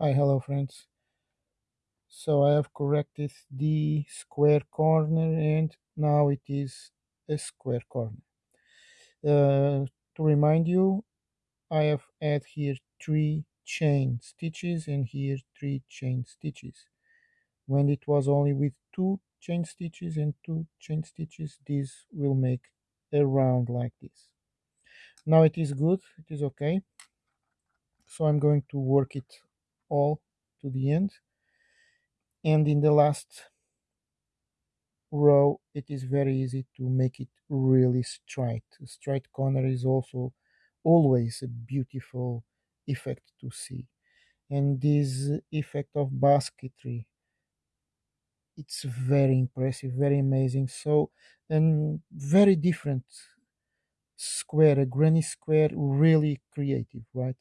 Hi, hello friends. So I have corrected the square corner and now it is a square corner. Uh, to remind you, I have add here three chain stitches and here three chain stitches. When it was only with two chain stitches and two chain stitches, this will make a round like this. Now it is good, it is okay. So I'm going to work it all to the end. And in the last row it is very easy to make it really straight. Straight corner is also always a beautiful effect to see. And this effect of basketry it's very impressive very amazing. So and very different square a granny square really creative right